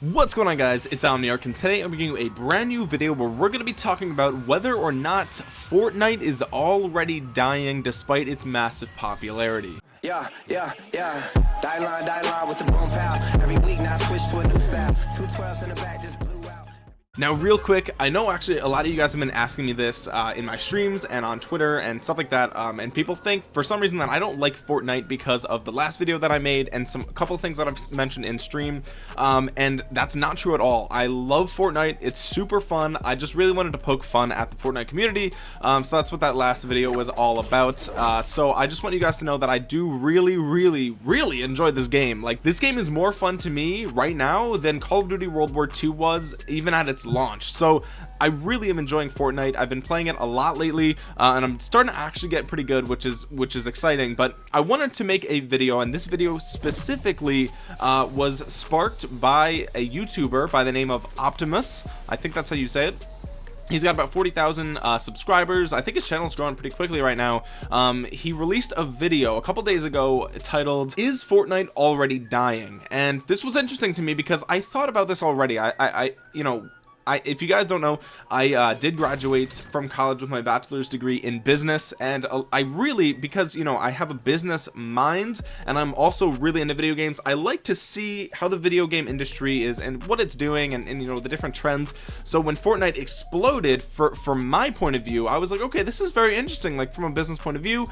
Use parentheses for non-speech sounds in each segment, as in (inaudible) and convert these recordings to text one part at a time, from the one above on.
What's going on guys, it's Omniarch and today I'm bringing you a brand new video where we're going to be talking about whether or not Fortnite is already dying despite its massive popularity. Yeah, yeah, yeah. Die line, die line with the boom pow. Every week now switch to a new style. Two twelves in the back just. Now real quick, I know actually a lot of you guys have been asking me this uh, in my streams and on Twitter and stuff like that um, and people think for some reason that I don't like Fortnite because of the last video that I made and some a couple things that I've mentioned in stream um, and that's not true at all. I love Fortnite. It's super fun. I just really wanted to poke fun at the Fortnite community um, so that's what that last video was all about uh, so I just want you guys to know that I do really really really enjoy this game. Like this game is more fun to me right now than Call of Duty World War II was even at its launch so I really am enjoying Fortnite. I've been playing it a lot lately uh, and I'm starting to actually get pretty good which is which is exciting. But I wanted to make a video and this video specifically uh, was sparked by a YouTuber by the name of Optimus. I think that's how you say it. He's got about 40,000 uh, subscribers. I think his channel is growing pretty quickly right now. Um, he released a video a couple days ago titled is Fortnite already dying? And this was interesting to me because I thought about this already. I, I, I you know I, if you guys don't know, I uh, did graduate from college with my bachelor's degree in business, and uh, I really, because you know, I have a business mind, and I'm also really into video games. I like to see how the video game industry is and what it's doing, and, and you know the different trends. So when Fortnite exploded, for from my point of view, I was like, okay, this is very interesting. Like from a business point of view,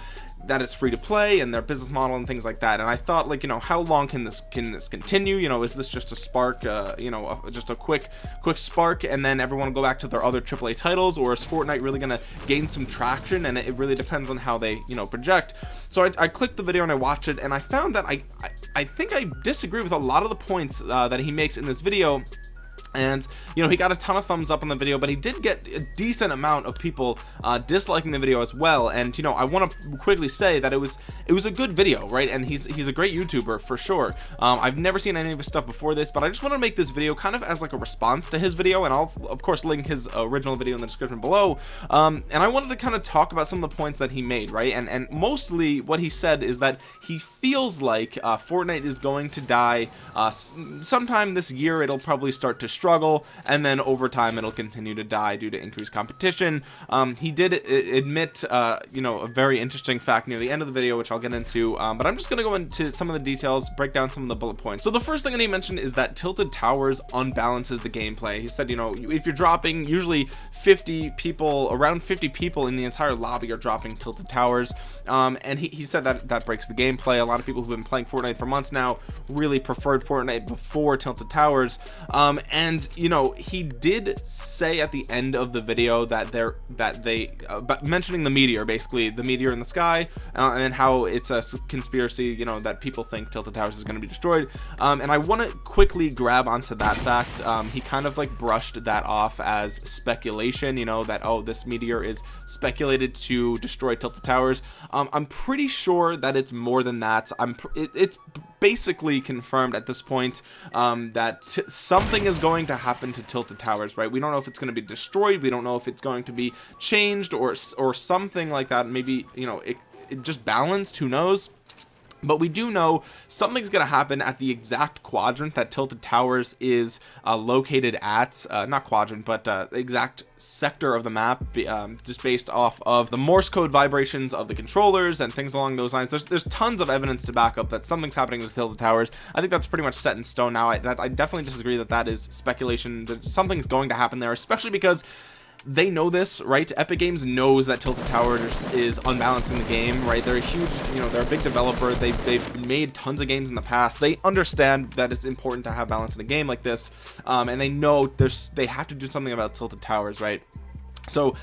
that it's free to play and their business model and things like that. And I thought like you know how long can this can this continue? You know is this just a spark uh, you know a, just a quick quick spark and then everyone will go back to their other AAA titles? Or is Fortnite really gonna gain some traction? And it really depends on how they you know project. So I, I clicked the video and I watched it and I found that I, I, I think I disagree with a lot of the points uh, that he makes in this video and you know he got a ton of thumbs up on the video but he did get a decent amount of people uh, disliking the video as well. And you know I want to quickly say that it was it was a good video right? And he's he's a great youtuber for sure. Um, I've never seen any of his stuff before this but I just want to make this video kind of as like a response to his video and I'll of course link his original video in the description below. Um, and I wanted to kind of talk about some of the points that he made right? And and mostly what he said is that he feels like uh, Fortnite is going to die uh, sometime this year it'll probably start to struggle and then over time it'll continue to die due to increased competition. Um, he did admit uh, you know a very interesting fact near the end of the video which I'll get into um, but I'm just gonna go into some of the details break down some of the bullet points. So the first thing that he mentioned is that tilted towers unbalances the gameplay. He said you know if you're dropping usually 50 people around 50 people in the entire lobby are dropping tilted towers. Um, and he, he said that that breaks the gameplay. A lot of people who've been playing Fortnite for months now really preferred Fortnite before tilted towers. Um, and and you know he did say at the end of the video that they're that they uh, mentioning the meteor basically the meteor in the sky uh, and how it's a conspiracy you know that people think tilted towers is going to be destroyed. Um, and I want to quickly grab onto that fact. Um, he kind of like brushed that off as speculation you know that oh this meteor is speculated to destroy tilted towers. Um, I'm pretty sure that it's more than that. I'm it, it's basically confirmed at this point um, that something is going to happen to tilted towers right? We don't know if it's going to be destroyed we don't know if it's going to be changed or or something like that. Maybe you know it, it just balanced who knows but we do know something's going to happen at the exact quadrant that tilted towers is uh, located at uh, not quadrant but uh, exact sector of the map um, just based off of the morse code vibrations of the controllers and things along those lines. There's, there's tons of evidence to back up that something's happening with tilted towers. I think that's pretty much set in stone now. I, that, I definitely disagree that that is speculation that something's going to happen there especially because they know this right? Epic games knows that tilted towers is unbalancing the game right? They're a huge you know they're a big developer. They've, they've made tons of games in the past. They understand that it's important to have balance in a game like this um, and they know there's they have to do something about tilted towers right? So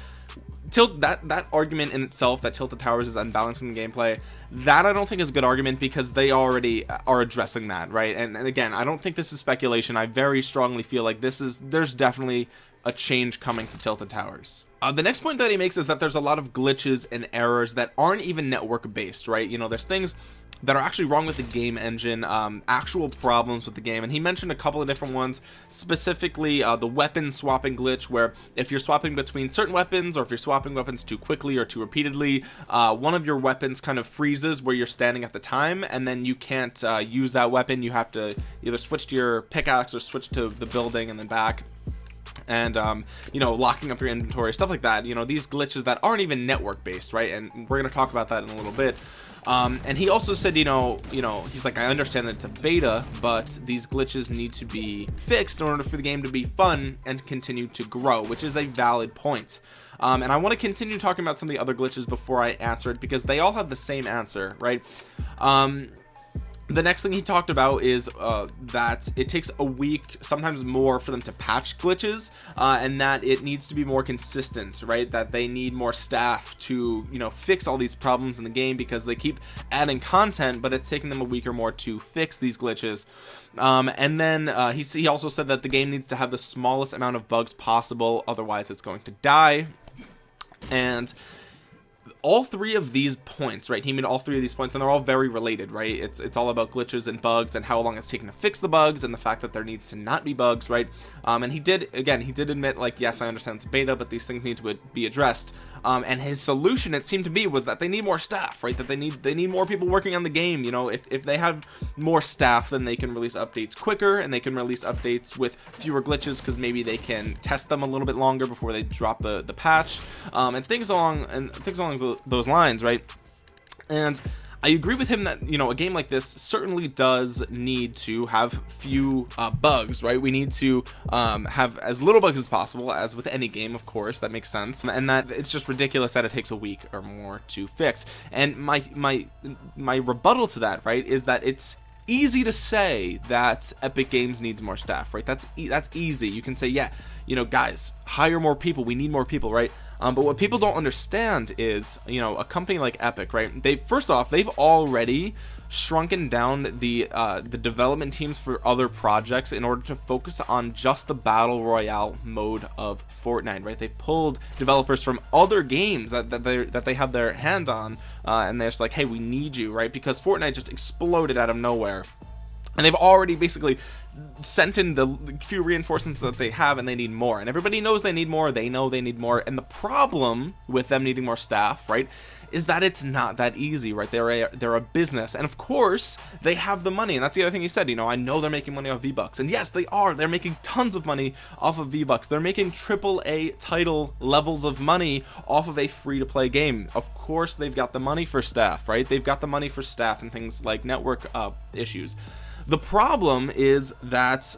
tilt that that argument in itself that tilted towers is unbalancing the gameplay that I don't think is a good argument because they already are addressing that right? And, and again I don't think this is speculation. I very strongly feel like this is there's definitely a change coming to tilted towers. Uh, the next point that he makes is that there's a lot of glitches and errors that aren't even network based right? You know there's things that are actually wrong with the game engine um, actual problems with the game. And he mentioned a couple of different ones specifically uh, the weapon swapping glitch where if you're swapping between certain weapons or if you're swapping weapons too quickly or too repeatedly uh, one of your weapons kind of freezes where you're standing at the time and then you can't uh, use that weapon. You have to either switch to your pickaxe or switch to the building and then back and um, you know locking up your inventory stuff like that you know these glitches that aren't even network based right? And we're going to talk about that in a little bit. Um, and he also said you know you know he's like I understand that it's a beta but these glitches need to be fixed in order for the game to be fun and continue to grow which is a valid point. Um, and I want to continue talking about some of the other glitches before I answer it because they all have the same answer right? Um, the next thing he talked about is uh, that it takes a week sometimes more for them to patch glitches uh, and that it needs to be more consistent right? That they need more staff to you know fix all these problems in the game because they keep adding content but it's taking them a week or more to fix these glitches. Um, and then uh, he, he also said that the game needs to have the smallest amount of bugs possible otherwise it's going to die. And all three of these points right? He made all three of these points and they're all very related right? It's it's all about glitches and bugs and how long it's taken to fix the bugs and the fact that there needs to not be bugs right? Um, and he did again he did admit like yes I understand it's beta but these things need to be addressed. Um, and his solution it seemed to be was that they need more staff right? That they need they need more people working on the game you know? If, if they have more staff then they can release updates quicker and they can release updates with fewer glitches because maybe they can test them a little bit longer before they drop the the patch. Um, and things along and things along those lines right? And I agree with him that you know a game like this certainly does need to have few uh, bugs right? We need to um, have as little bugs as possible as with any game of course that makes sense and that it's just ridiculous that it takes a week or more to fix. And my my my rebuttal to that right is that it's easy to say that epic games needs more staff right? That's e that's easy. You can say yeah you know guys hire more people. We need more people right um, but what people don't understand is you know a company like epic right? They first off they've already shrunken down the uh, the development teams for other projects in order to focus on just the battle royale mode of Fortnite right? They pulled developers from other games that, that they that they have their hand on uh, and they're just like hey we need you right? Because Fortnite just exploded out of nowhere. And they've already basically sent in the few reinforcements that they have and they need more. And everybody knows they need more they know they need more. And the problem with them needing more staff right is that it's not that easy right? They're a they're a business. And of course they have the money. And that's the other thing he said you know I know they're making money off V-Bucks. And yes they are. They're making tons of money off of V-Bucks. They're making triple A title levels of money off of a free-to-play game. Of course they've got the money for staff right? They've got the money for staff and things like network uh, issues the problem is that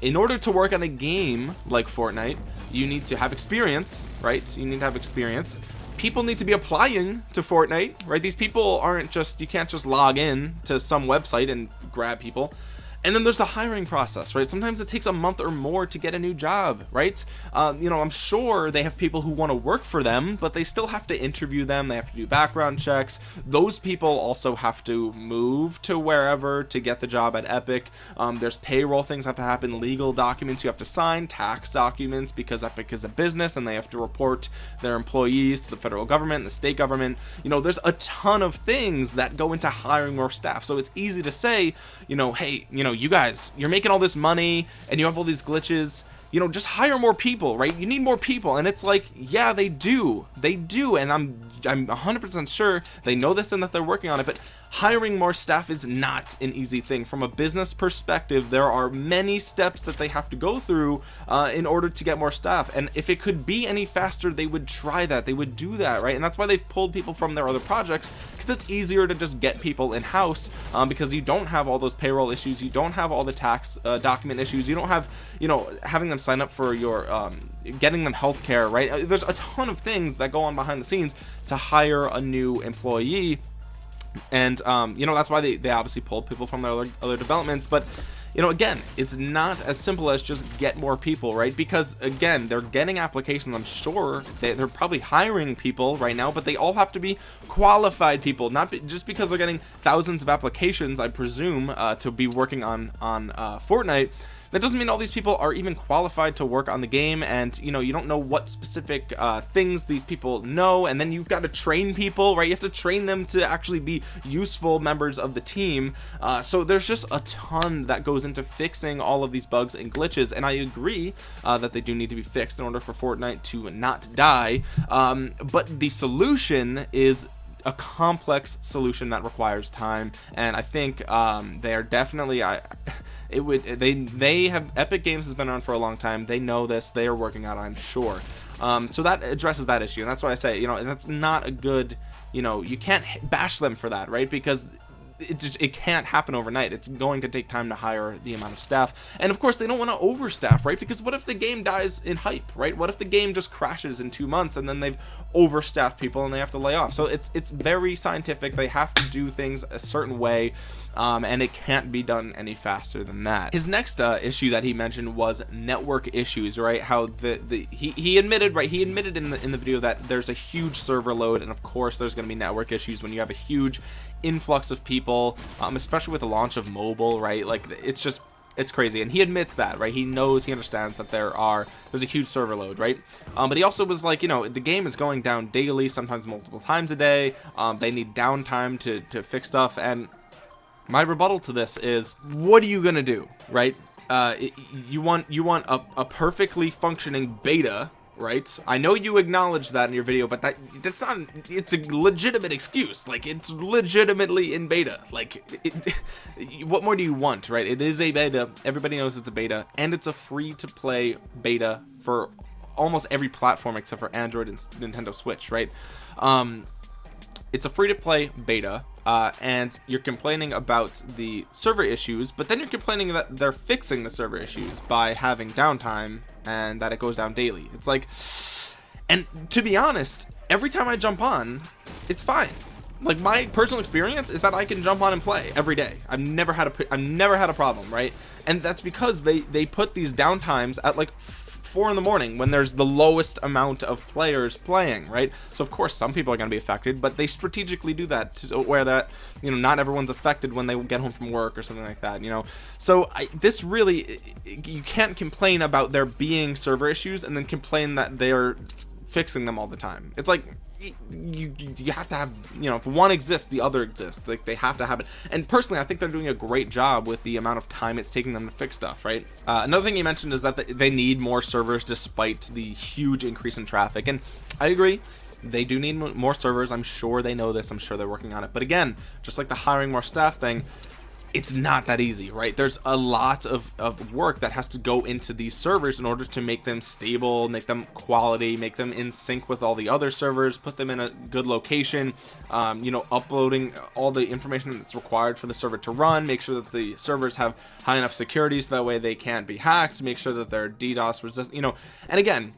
in order to work on a game like Fortnite you need to have experience right? You need to have experience. People need to be applying to Fortnite right? These people aren't just you can't just log in to some website and grab people and then there's the hiring process right? Sometimes it takes a month or more to get a new job right? Um, you know I'm sure they have people who want to work for them but they still have to interview them they have to do background checks. Those people also have to move to wherever to get the job at Epic. Um, there's payroll things have to happen legal documents you have to sign tax documents because Epic is a business and they have to report their employees to the federal government the state government. You know there's a ton of things that go into hiring more staff. So it's easy to say you know hey you know you guys you're making all this money and you have all these glitches. You know just hire more people right? You need more people. And it's like yeah they do. They do. And I'm I'm 100% sure they know this and that they're working on it but hiring more staff is not an easy thing. From a business perspective there are many steps that they have to go through uh, in order to get more staff. And if it could be any faster they would try that. They would do that right? And that's why they've pulled people from their other projects because it's easier to just get people in-house um, because you don't have all those payroll issues. You don't have all the tax uh, document issues. You don't have you know having them sign up for your um, getting them health care right? Uh, there's a ton of things that go on behind the scenes to hire a new employee. And um, you know that's why they, they obviously pulled people from their other, other developments. But you know again it's not as simple as just get more people right? Because again they're getting applications I'm sure. They, they're probably hiring people right now but they all have to be qualified people. Not be, just because they're getting thousands of applications I presume uh, to be working on on uh, Fortnite that doesn't mean all these people are even qualified to work on the game and you know you don't know what specific uh, things these people know and then you've got to train people right? You have to train them to actually be useful members of the team. Uh, so there's just a ton that goes into fixing all of these bugs and glitches and I agree uh, that they do need to be fixed in order for Fortnite to not die. Um, but the solution is a complex solution that requires time and I think um, they are definitely I it would they they have Epic Games has been around for a long time. They know this. They are working on it I'm sure. Um, so that addresses that issue and that's why I say you know that's not a good you know you can't bash them for that right? Because it just it can't happen overnight. It's going to take time to hire the amount of staff. And of course they don't want to overstaff right? Because what if the game dies in hype right? What if the game just crashes in two months and then they've overstaffed people and they have to lay off? So it's it's very scientific. They have to do things a certain way um, and it can't be done any faster than that. His next uh, issue that he mentioned was network issues right? How the the he, he admitted right? He admitted in the in the video that there's a huge server load and of course there's going to be network issues when you have a huge influx of people um, especially with the launch of mobile right? Like it's just it's crazy. And he admits that right? He knows he understands that there are there's a huge server load right? Um, but he also was like you know the game is going down daily sometimes multiple times a day. Um, they need downtime to to fix stuff. And my rebuttal to this is what are you gonna do right? Uh, it, you want you want a, a perfectly functioning beta right? I know you acknowledge that in your video but that that's not it's a legitimate excuse. Like it's legitimately in beta. Like it, (laughs) what more do you want right? It is a beta. Everybody knows it's a beta. And it's a free to play beta for almost every platform except for android and nintendo switch right? Um it's a free to play beta uh, and you're complaining about the server issues but then you're complaining that they're fixing the server issues by having downtime and that it goes down daily. It's like and to be honest every time I jump on it's fine. Like my personal experience is that I can jump on and play every day. I've never had a I've never had a problem right? And that's because they they put these downtimes at like four in the morning when there's the lowest amount of players playing right? So of course some people are going to be affected but they strategically do that to where that you know not everyone's affected when they get home from work or something like that you know? So I, this really you can't complain about there being server issues and then complain that they're fixing them all the time. It's like you you have to have you know if one exists the other exists. Like they have to have it. And personally I think they're doing a great job with the amount of time it's taking them to fix stuff right? Uh, another thing you mentioned is that they need more servers despite the huge increase in traffic. And I agree they do need more servers. I'm sure they know this. I'm sure they're working on it. But again just like the hiring more staff thing it's not that easy right? There's a lot of, of work that has to go into these servers in order to make them stable make them quality make them in sync with all the other servers put them in a good location um, you know uploading all the information that's required for the server to run make sure that the servers have high enough security so that way they can't be hacked make sure that they're DDoS resistant you know and again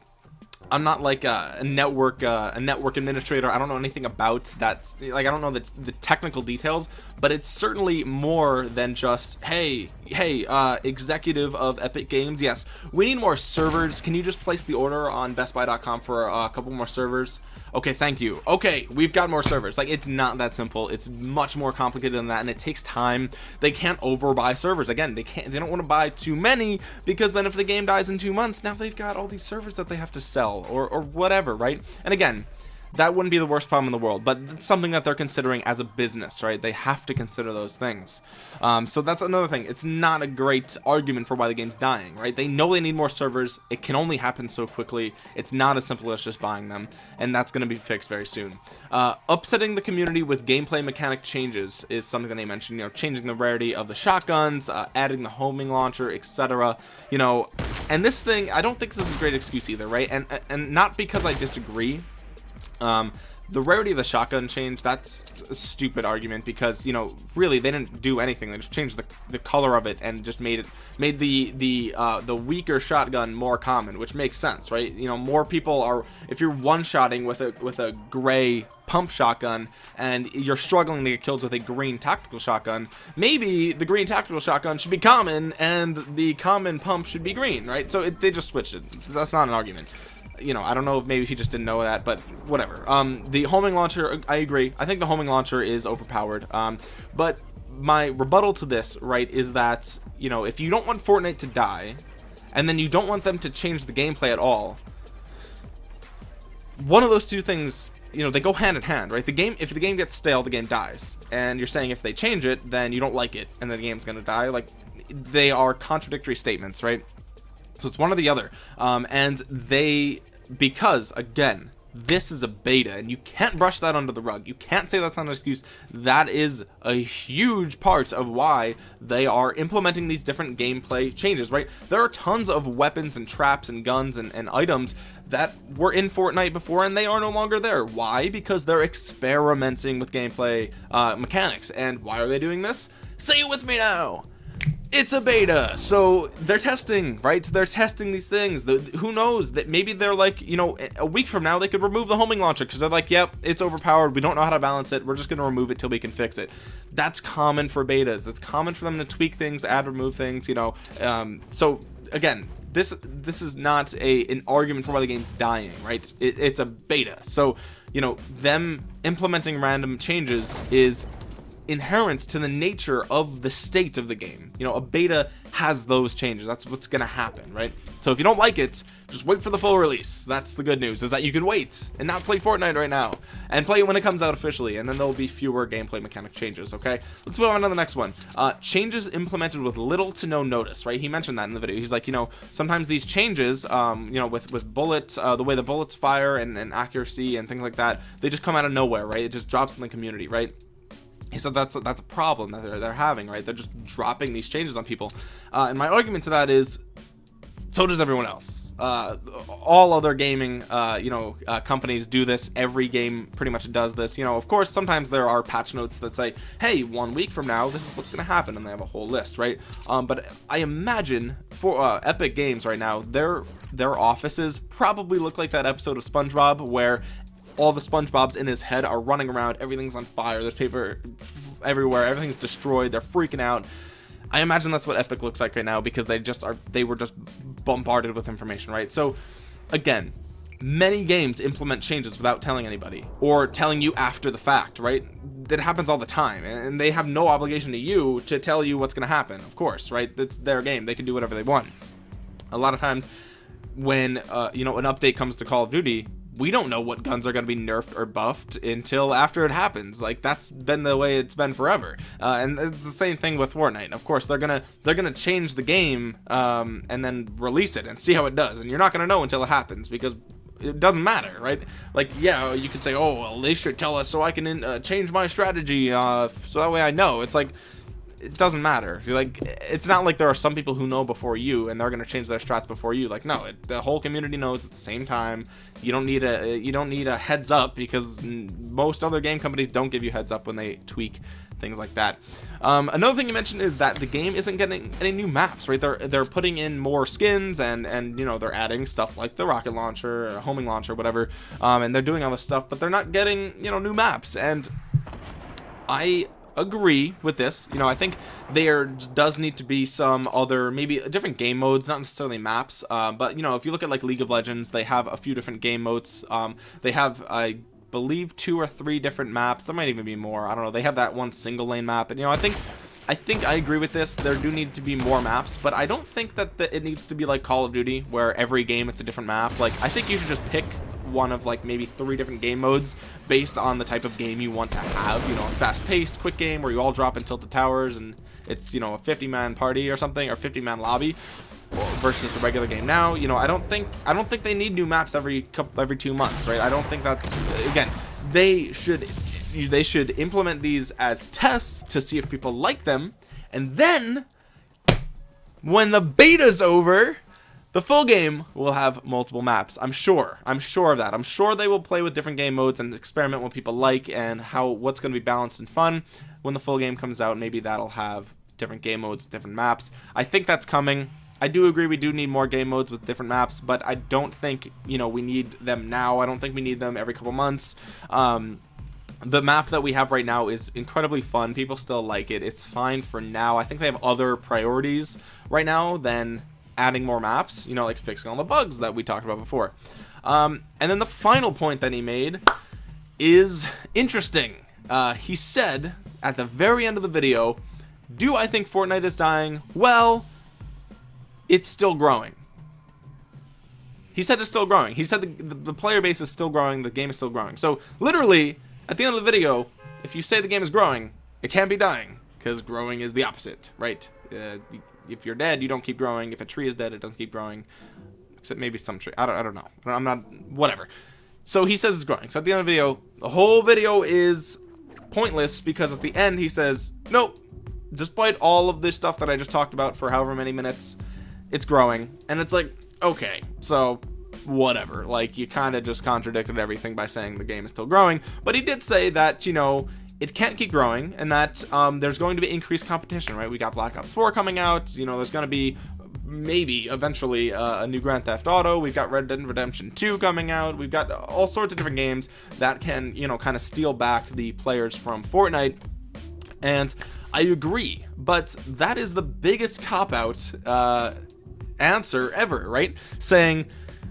I'm not like a, a network uh, a network administrator. I don't know anything about that like I don't know the, the technical details but it's certainly more than just hey hey uh, executive of Epic Games. Yes we need more servers. Can you just place the order on bestbuy.com for a couple more servers okay thank you. Okay we've got more servers. Like it's not that simple. It's much more complicated than that and it takes time. They can't overbuy servers. Again they can't they don't want to buy too many because then if the game dies in two months now they've got all these servers that they have to sell or, or whatever right? And again that wouldn't be the worst problem in the world but it's something that they're considering as a business right? They have to consider those things. Um, so that's another thing. It's not a great argument for why the game's dying right? They know they need more servers. It can only happen so quickly. It's not as simple as just buying them and that's going to be fixed very soon. Uh, upsetting the community with gameplay mechanic changes is something that they mentioned you know changing the rarity of the shotguns uh, adding the homing launcher etc you know. And this thing I don't think this is a great excuse either right? And and not because I disagree um, the rarity of the shotgun change that's a stupid argument because you know really they didn't do anything. They just changed the, the color of it and just made it made the the uh the weaker shotgun more common which makes sense right? You know more people are if you're one-shotting with a with a gray pump shotgun and you're struggling to get kills with a green tactical shotgun maybe the green tactical shotgun should be common and the common pump should be green right? So it, they just switched it. That's not an argument you know I don't know if maybe he just didn't know that but whatever. Um the homing launcher I agree. I think the homing launcher is overpowered. Um but my rebuttal to this right is that you know if you don't want Fortnite to die and then you don't want them to change the gameplay at all one of those two things you know they go hand in hand right? The game if the game gets stale the game dies. And you're saying if they change it then you don't like it and then the game's gonna die. Like they are contradictory statements right so it's one or the other. Um, and they because again this is a beta and you can't brush that under the rug. You can't say that's not an excuse. That is a huge part of why they are implementing these different gameplay changes right? There are tons of weapons and traps and guns and, and items that were in Fortnite before and they are no longer there. Why? Because they're experimenting with gameplay uh, mechanics. And why are they doing this? Say it with me now it's a beta. So they're testing right? They're testing these things. The, who knows? That maybe they're like you know a week from now they could remove the homing launcher because they're like yep it's overpowered. We don't know how to balance it. We're just going to remove it till we can fix it. That's common for betas. That's common for them to tweak things add remove things you know um, so again this this is not a an argument for why the game's dying right? It, it's a beta. So you know them implementing random changes is inherent to the nature of the state of the game. You know a beta has those changes. That's what's gonna happen right? So if you don't like it just wait for the full release. That's the good news is that you can wait and not play Fortnite right now. And play it when it comes out officially and then there'll be fewer gameplay mechanic changes okay? Let's move on to the next one. Uh changes implemented with little to no notice right? He mentioned that in the video. He's like you know sometimes these changes um you know with with bullets uh the way the bullets fire and, and accuracy and things like that they just come out of nowhere right? It just drops in the community right he said that's that's a problem that they're, they're having right? They're just dropping these changes on people. Uh, and my argument to that is so does everyone else. Uh, all other gaming uh, you know uh, companies do this. Every game pretty much does this. You know of course sometimes there are patch notes that say hey one week from now this is what's gonna happen and they have a whole list right? Um, but I imagine for uh, Epic Games right now their their offices probably look like that episode of SpongeBob where all the SpongeBob's in his head are running around everything's on fire there's paper everywhere everything's destroyed they're freaking out. I imagine that's what Epic looks like right now because they just are they were just bombarded with information right? So again many games implement changes without telling anybody or telling you after the fact right? That happens all the time and they have no obligation to you to tell you what's going to happen of course right? It's their game they can do whatever they want. A lot of times when uh, you know an update comes to Call of Duty we don't know what guns are going to be nerfed or buffed until after it happens. Like that's been the way it's been forever. Uh, and it's the same thing with Fortnite. Of course they're gonna they're gonna change the game um, and then release it and see how it does. And you're not gonna know until it happens because it doesn't matter right? Like yeah you could say oh well they should tell us so I can uh, change my strategy uh, so that way I know. It's like it doesn't matter. You're like it's not like there are some people who know before you and they're going to change their strats before you. Like no it, the whole community knows at the same time. You don't need a you don't need a heads up because most other game companies don't give you heads up when they tweak things like that. Um, another thing you mentioned is that the game isn't getting any new maps right? They're they're putting in more skins and and you know they're adding stuff like the rocket launcher homing launcher whatever um, and they're doing all this stuff but they're not getting you know new maps. And I agree with this. You know I think there does need to be some other maybe different game modes not necessarily maps uh, but you know if you look at like League of Legends they have a few different game modes. Um, they have I believe two or three different maps. There might even be more. I don't know. They have that one single lane map and you know I think I think I agree with this. There do need to be more maps but I don't think that the, it needs to be like Call of Duty where every game it's a different map. Like I think you should just pick one of like maybe three different game modes based on the type of game you want to have you know a fast-paced quick game where you all drop in tilted towers and it's you know a 50 man party or something or 50 man lobby versus the regular game. Now you know I don't think I don't think they need new maps every couple every two months right? I don't think that's again they should they should implement these as tests to see if people like them. And then when the beta's over the full game will have multiple maps i'm sure i'm sure of that i'm sure they will play with different game modes and experiment what people like and how what's going to be balanced and fun when the full game comes out maybe that'll have different game modes different maps i think that's coming I do agree we do need more game modes with different maps, but I don't think, you know, we need them now. I don't think we need them every couple months. Um, the map that we have right now is incredibly fun. People still like it. It's fine for now. I think they have other priorities right now than adding more maps, you know, like fixing all the bugs that we talked about before. Um, and then the final point that he made is interesting. Uh, he said at the very end of the video, do I think Fortnite is dying? Well it's still growing. He said it's still growing. He said the, the, the player base is still growing the game is still growing. So literally at the end of the video if you say the game is growing it can't be dying because growing is the opposite right? Uh, if you're dead you don't keep growing. If a tree is dead it doesn't keep growing. Except maybe some tree. I don't, I don't know. I'm not whatever. So he says it's growing. So at the end of the video the whole video is pointless because at the end he says nope. Despite all of this stuff that I just talked about for however many minutes it's growing. And it's like okay so whatever. Like you kind of just contradicted everything by saying the game is still growing. But he did say that you know it can't keep growing and that um, there's going to be increased competition right? We got black ops 4 coming out. You know there's going to be maybe eventually uh, a new grand theft auto. We've got red dead redemption 2 coming out. We've got all sorts of different games that can you know kind of steal back the players from fortnite. And i agree but that is the biggest cop out uh, answer ever right? Saying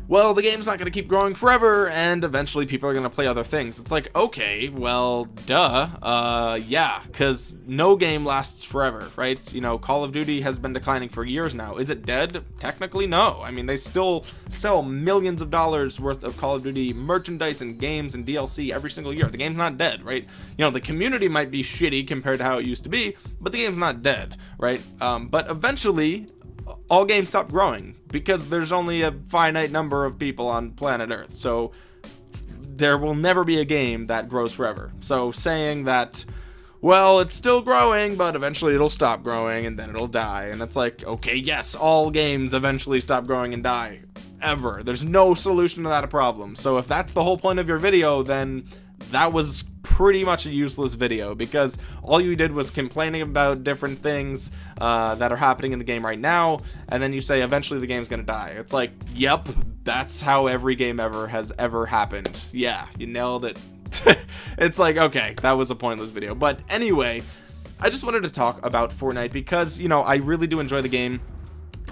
well the game's not going to keep growing forever and eventually people are going to play other things. It's like okay well duh uh yeah because no game lasts forever right? You know call of duty has been declining for years now. Is it dead? Technically no. I mean they still sell millions of dollars worth of call of duty merchandise and games and dlc every single year. The game's not dead right? You know the community might be shitty compared to how it used to be but the game's not dead right? Um, but eventually all games stop growing because there's only a finite number of people on planet earth. So there will never be a game that grows forever. So saying that well it's still growing but eventually it'll stop growing and then it'll die. And it's like okay yes all games eventually stop growing and die. Ever. There's no solution to that problem. So if that's the whole point of your video then that was pretty much a useless video because all you did was complaining about different things uh, that are happening in the game right now and then you say eventually the game's gonna die. It's like yep that's how every game ever has ever happened. Yeah you nailed it. (laughs) It's like okay that was a pointless video. But anyway I just wanted to talk about Fortnite because you know I really do enjoy the game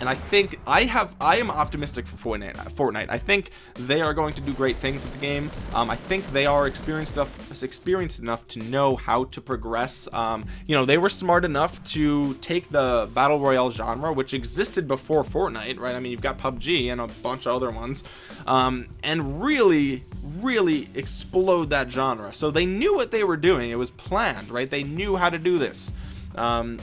and I think I have I am optimistic for Fortnite Fortnite. I think they are going to do great things with the game. Um, I think they are experienced enough experienced enough to know how to progress. Um, you know they were smart enough to take the battle royale genre which existed before Fortnite right? I mean you've got PUBG and a bunch of other ones um, and really really explode that genre. So they knew what they were doing. It was planned right? They knew how to do this. Um,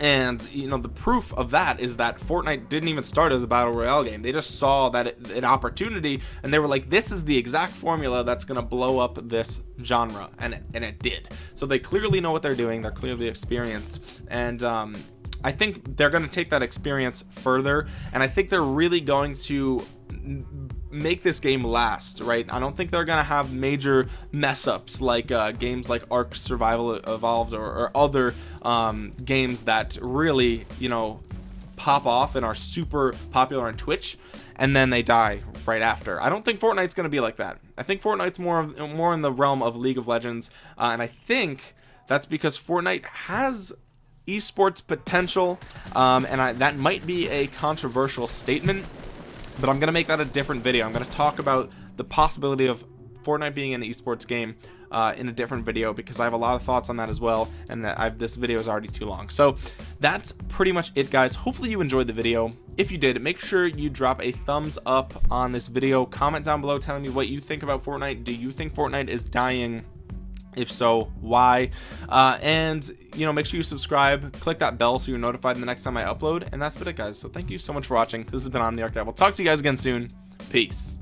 and you know the proof of that is that Fortnite didn't even start as a battle royale game. They just saw that it, an opportunity and they were like this is the exact formula that's gonna blow up this genre and it, and it did. So they clearly know what they're doing. They're clearly experienced. And um, I think they're going to take that experience further and I think they're really going to make this game last right? I don't think they're gonna have major mess ups like uh, games like Ark Survival Evolved or, or other um, games that really you know pop off and are super popular on Twitch and then they die right after. I don't think Fortnite's gonna be like that. I think Fortnite's more more in the realm of League of Legends uh, and I think that's because Fortnite has esports potential um, and I, that might be a controversial statement but I'm gonna make that a different video. I'm gonna talk about the possibility of Fortnite being an esports game uh, in a different video because I have a lot of thoughts on that as well and that I've this video is already too long. So that's pretty much it guys. Hopefully you enjoyed the video. If you did make sure you drop a thumbs up on this video. Comment down below telling me what you think about Fortnite. Do you think Fortnite is dying if so why? Uh, and you know make sure you subscribe click that bell so you're notified the next time I upload and that's been it guys. So thank you so much for watching. This has been Omniarch. I will talk to you guys again soon. Peace